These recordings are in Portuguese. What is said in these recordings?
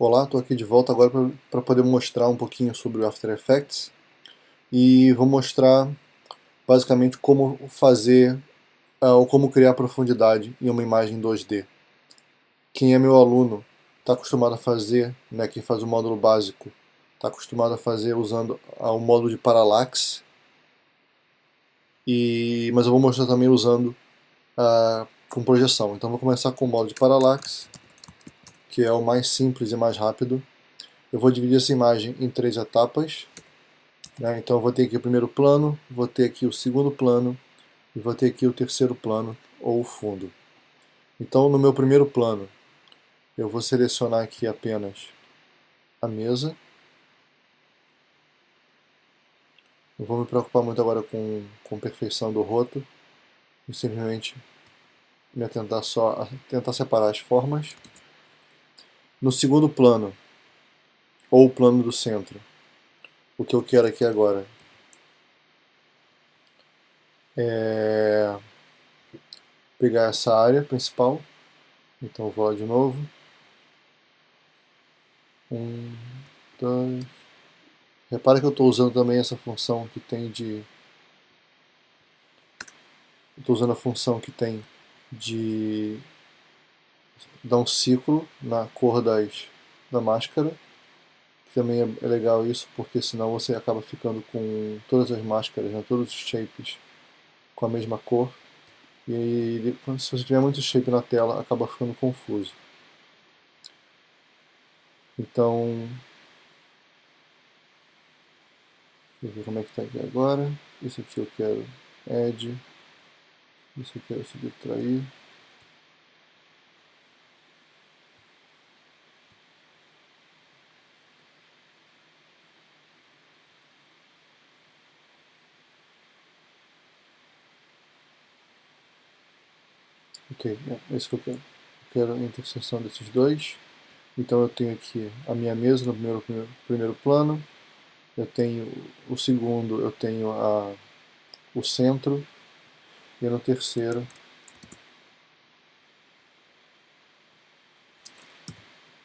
Olá, estou aqui de volta agora para poder mostrar um pouquinho sobre o After Effects e vou mostrar basicamente como fazer uh, ou como criar profundidade em uma imagem 2D. Quem é meu aluno está acostumado a fazer, né, quem faz o módulo básico, está acostumado a fazer usando uh, o módulo de Parallax, e, mas eu vou mostrar também usando uh, com projeção. Então vou começar com o módulo de Parallax que é o mais simples e mais rápido. Eu vou dividir essa imagem em três etapas. Né? Então eu vou ter aqui o primeiro plano, vou ter aqui o segundo plano e vou ter aqui o terceiro plano ou o fundo. Então no meu primeiro plano eu vou selecionar aqui apenas a mesa. Não vou me preocupar muito agora com, com perfeição do roto. Vou simplesmente me atentar só a tentar separar as formas. No segundo plano, ou o plano do centro, o que eu quero aqui agora é pegar essa área principal. Então vou lá de novo. Um, dois. Repara que eu estou usando também essa função que tem de. Estou usando a função que tem de dá um ciclo na cor das, da máscara. Também é, é legal isso, porque senão você acaba ficando com todas as máscaras, né, todos os shapes com a mesma cor. E se você tiver muito shape na tela, acaba ficando confuso. Então, deixa eu ver como é que está aqui agora. Isso aqui eu quero add, isso eu quero subtrair. Ok, é isso que eu quero. Eu quero a interseção desses dois. Então eu tenho aqui a minha mesa no primeiro, primeiro, primeiro plano. Eu tenho o segundo, eu tenho a, o centro. E no terceiro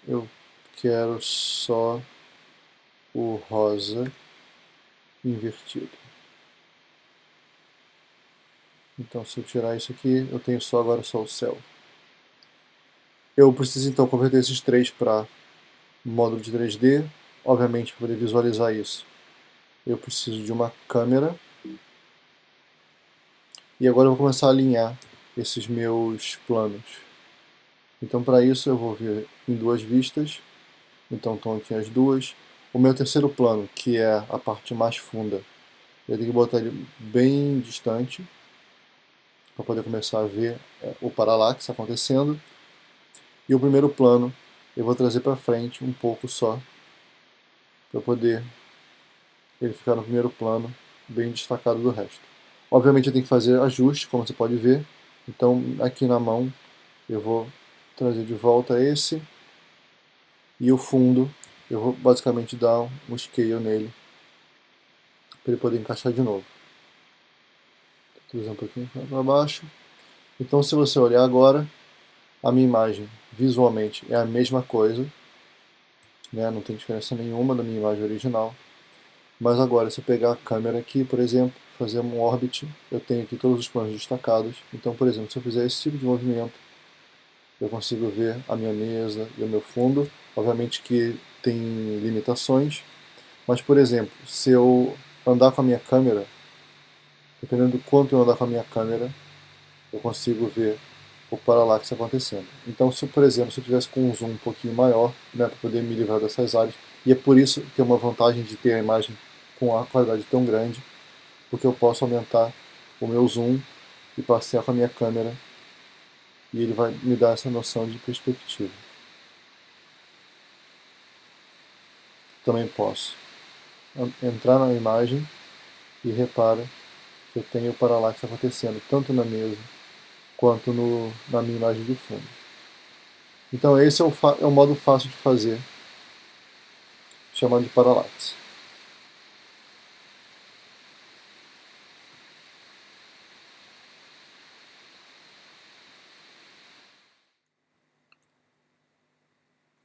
eu quero só o rosa invertido. Então se eu tirar isso aqui, eu tenho só agora só o céu. Eu preciso então converter esses três para módulo de 3D. Obviamente, para poder visualizar isso, eu preciso de uma câmera. E agora eu vou começar a alinhar esses meus planos. Então para isso eu vou vir em duas vistas. Então estão aqui as duas. O meu terceiro plano, que é a parte mais funda, eu tenho que botar ele bem distante para poder começar a ver é, o paralaxe acontecendo. E o primeiro plano eu vou trazer para frente um pouco só, para poder ele ficar no primeiro plano, bem destacado do resto. Obviamente eu tenho que fazer ajustes, como você pode ver. Então aqui na mão eu vou trazer de volta esse. E o fundo eu vou basicamente dar um scale nele, para ele poder encaixar de novo um pouquinho para baixo. Então se você olhar agora, a minha imagem visualmente é a mesma coisa, né? não tem diferença nenhuma da minha imagem original. Mas agora, se eu pegar a câmera aqui, por exemplo, fazer um orbit, eu tenho aqui todos os planos destacados. Então, por exemplo, se eu fizer esse tipo de movimento, eu consigo ver a minha mesa e o meu fundo. Obviamente que tem limitações, mas, por exemplo, se eu andar com a minha câmera dependendo do quanto eu andar com a minha câmera, eu consigo ver o paralaxe acontecendo. Então, se por exemplo, se eu tivesse com um zoom um pouquinho maior, né, para poder me livrar dessas áreas, e é por isso que é uma vantagem de ter a imagem com a qualidade tão grande, porque eu posso aumentar o meu zoom e passear com a minha câmera, e ele vai me dar essa noção de perspectiva. Também posso entrar na imagem e repara eu tenho o paralaxe acontecendo, tanto na mesa quanto no, na minha imagem de fundo. Então esse é o, é o modo fácil de fazer, chamado de paralaxe.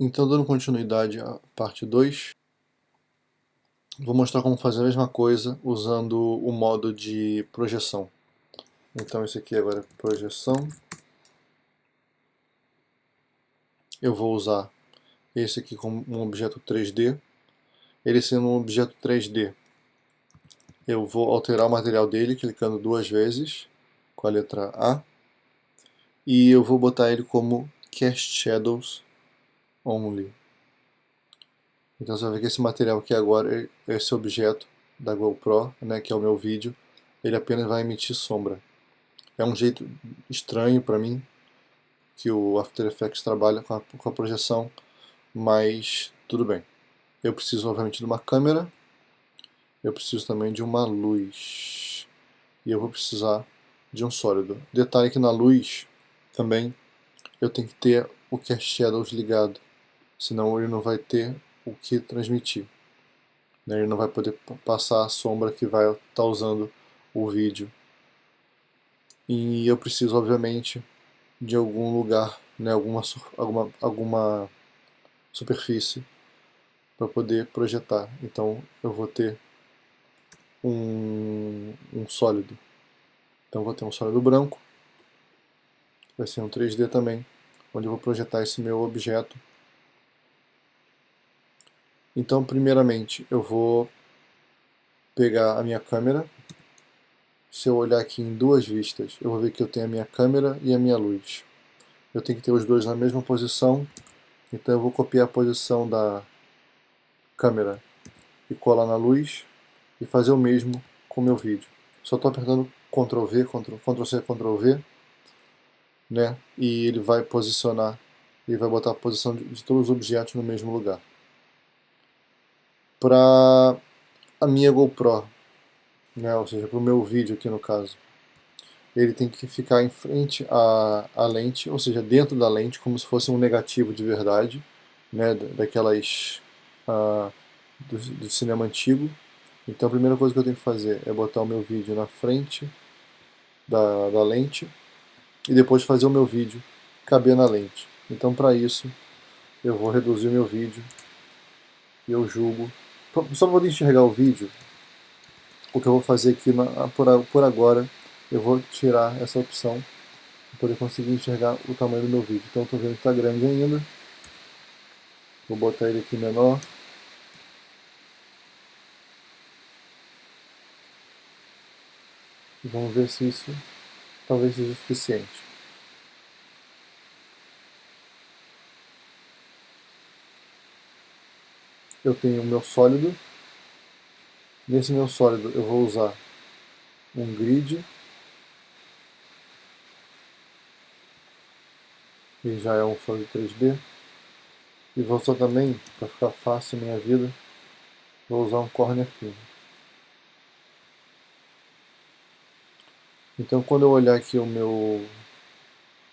Então, dando continuidade à parte 2, vou mostrar como fazer a mesma coisa usando o modo de projeção. Então, esse aqui agora é projeção. Eu vou usar esse aqui como um objeto 3D. Ele sendo um objeto 3D, eu vou alterar o material dele clicando duas vezes com a letra A. E eu vou botar ele como Cast Shadows only. Então você vai ver que esse material aqui agora, esse objeto da GoPro, né, que é o meu vídeo, ele apenas vai emitir sombra. É um jeito estranho para mim, que o After Effects trabalha com a, com a projeção, mas tudo bem. Eu preciso obviamente de uma câmera, eu preciso também de uma luz, e eu vou precisar de um sólido. Detalhe que na luz também eu tenho que ter o Cast Shadows ligado senão ele não vai ter o que transmitir. Né? Ele não vai poder passar a sombra que vai estar tá usando o vídeo. E eu preciso, obviamente, de algum lugar, né, alguma, alguma, alguma superfície para poder projetar. Então eu vou ter um, um sólido. Então vou ter um sólido branco, vai ser um 3D também, onde eu vou projetar esse meu objeto então, primeiramente, eu vou pegar a minha câmera. Se eu olhar aqui em duas vistas, eu vou ver que eu tenho a minha câmera e a minha luz. Eu tenho que ter os dois na mesma posição, então eu vou copiar a posição da câmera e colar na luz e fazer o mesmo com o meu vídeo. Só estou apertando Ctrl V, Ctrl, C, Ctrl V, né? E ele vai posicionar, ele vai botar a posição de, de todos os objetos no mesmo lugar para a minha GoPro, né, ou seja, para o meu vídeo aqui no caso. Ele tem que ficar em frente à, à lente, ou seja, dentro da lente, como se fosse um negativo de verdade, né, daquelas uh, do, do cinema antigo. Então a primeira coisa que eu tenho que fazer é botar o meu vídeo na frente da, da lente e depois fazer o meu vídeo caber na lente. Então para isso eu vou reduzir o meu vídeo e eu julgo só para enxergar o vídeo, o que eu vou fazer aqui por, por agora, eu vou tirar essa opção para poder conseguir enxergar o tamanho do meu vídeo. Então estou vendo que está grande ainda. Vou botar ele aqui menor. E vamos ver se isso talvez seja suficiente. Eu tenho o meu sólido. Nesse meu sólido eu vou usar um grid, que já é um sólido 3D. E vou usar também, para ficar fácil a minha vida, vou usar um corner pin. Então quando eu olhar aqui o meu,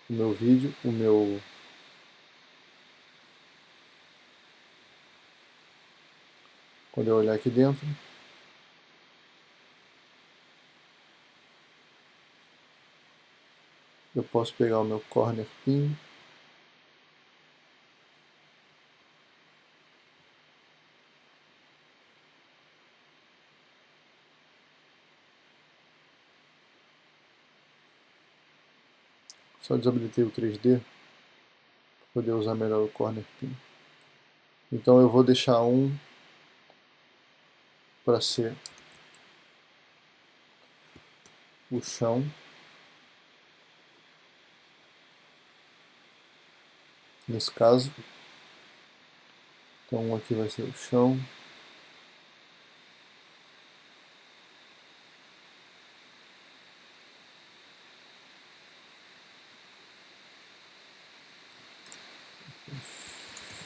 o meu vídeo, o meu Quando eu olhar aqui dentro, eu posso pegar o meu corner pin Só desabilitei o 3D para poder usar melhor o corner pin. Então eu vou deixar um para ser o chão. Nesse caso então aqui vai ser o chão.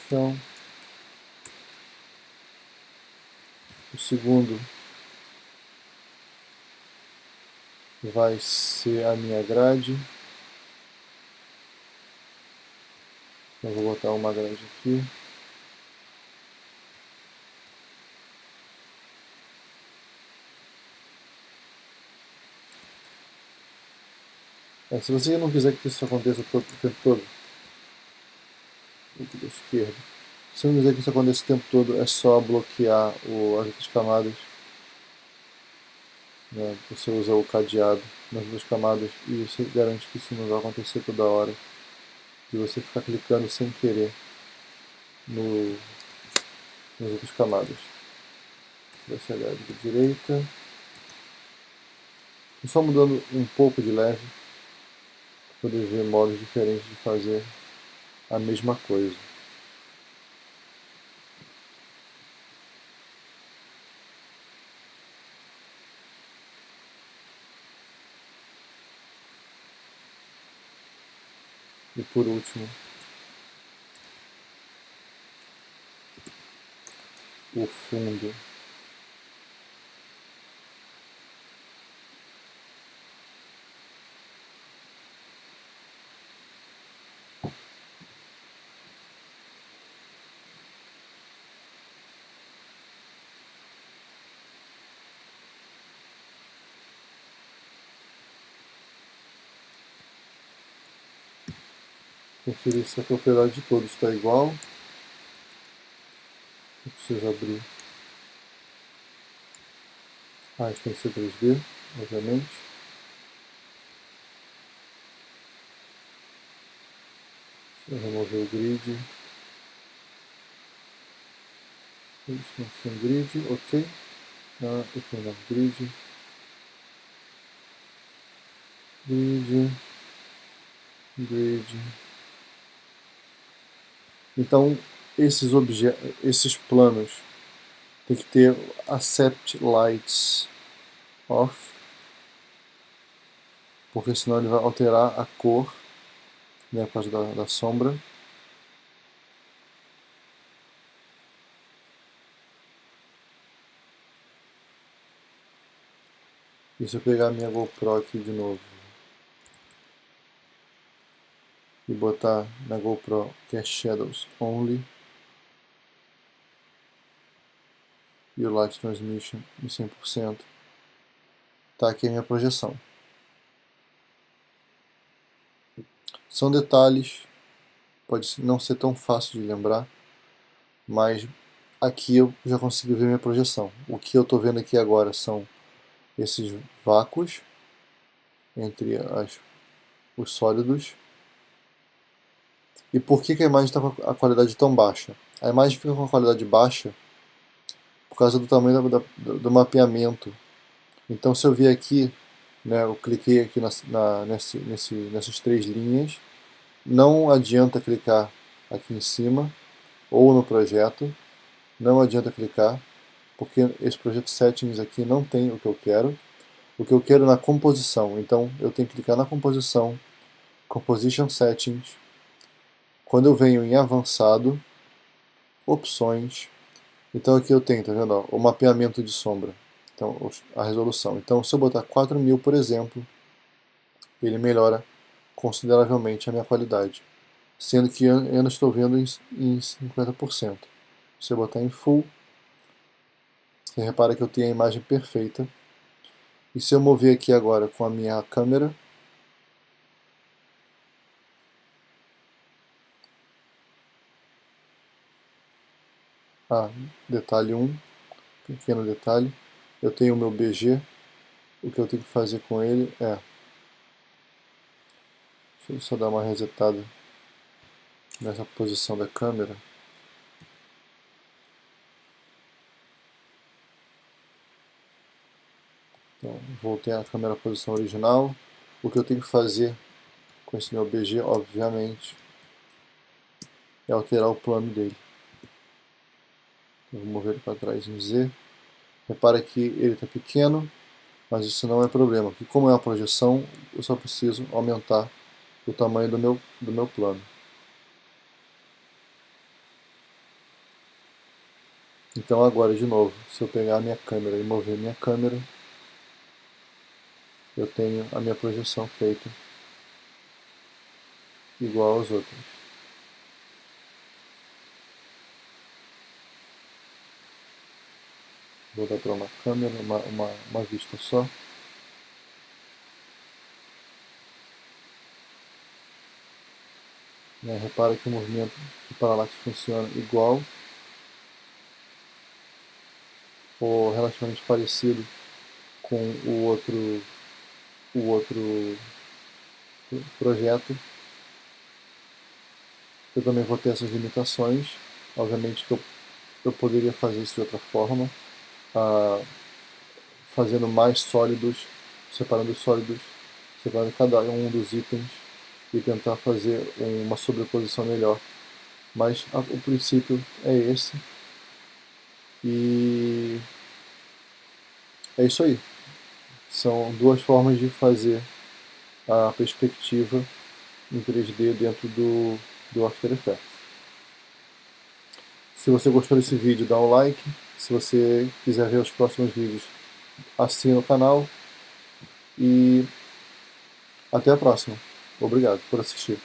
Chão O segundo vai ser a minha grade. Eu vou botar uma grade aqui. É, se você não quiser que isso aconteça todo, o tempo todo, aqui da esquerda, Se eu dizer que isso acontece o tempo todo, é só bloquear o, as outras camadas. Né? Você usa o cadeado nas duas camadas e você garante que isso não vai acontecer toda hora. De você ficar clicando sem querer no, nas outras camadas. Vai ser da direita. E só mudando um pouco de leve, para poder ver modos diferentes de fazer a mesma coisa. Por último, o fundo. Conferir se a propriedade de todos está igual. Eu preciso abrir. Ah, isso tem que ser 3D, obviamente. Deixa eu remover o grid. Isso sem grid, ok. Ah, aqui não, grid. Grid. Grid. Então, esses, esses planos tem que ter accept lights off, porque senão ele vai alterar a cor né, por causa da, da sombra. E se eu pegar minha GoPro aqui de novo, e botar na GoPro que é Shadows Only e o Light Transmission em 100%. Tá aqui a minha projeção. São detalhes, pode não ser tão fácil de lembrar, mas aqui eu já consigo ver minha projeção. O que eu estou vendo aqui agora são esses vácuos entre as, os sólidos e por que, que a imagem está com a qualidade tão baixa? A imagem fica com a qualidade baixa por causa do tamanho do, do, do mapeamento. Então se eu vir aqui, né, eu cliquei aqui na, na, nesse, nesse, nessas três linhas, não adianta clicar aqui em cima ou no projeto, não adianta clicar, porque esse projeto settings aqui não tem o que eu quero, o que eu quero na composição, então eu tenho que clicar na composição, composition settings, quando eu venho em avançado, opções, então aqui eu tenho, tá vendo, ó, o mapeamento de sombra, então a resolução. Então se eu botar 4000, por exemplo, ele melhora consideravelmente a minha qualidade, sendo que eu ainda estou vendo em, em 50%. Se eu botar em full, você repara que eu tenho a imagem perfeita. E se eu mover aqui agora com a minha câmera, Ah, detalhe 1, pequeno detalhe. Eu tenho o meu BG. O que eu tenho que fazer com ele é... Deixa eu só dar uma resetada nessa posição da câmera. Então, voltei à câmera posição original. O que eu tenho que fazer com esse meu BG, obviamente, é alterar o plano dele. Vou mover ele para trás em Z. Repara que ele está pequeno, mas isso não é problema, porque como é uma projeção, eu só preciso aumentar o tamanho do meu, do meu plano. Então agora, de novo, se eu pegar a minha câmera e mover minha câmera, eu tenho a minha projeção feita igual aos outros. Vou dar para uma câmera, uma, uma, uma vista só. Né? Repara que o movimento do paralaxe funciona igual ou relativamente parecido com o outro, o outro projeto. Eu também vou ter essas limitações. Obviamente que eu, eu poderia fazer isso de outra forma, ah, fazendo mais sólidos, separando os sólidos, separando cada um dos itens e tentar fazer uma sobreposição melhor. Mas a, o princípio é esse. E é isso aí. São duas formas de fazer a perspectiva em 3D dentro do, do After Effects. Se você gostou desse vídeo, dá um like. Se você quiser ver os próximos vídeos, assine o canal. E até a próxima. Obrigado por assistir.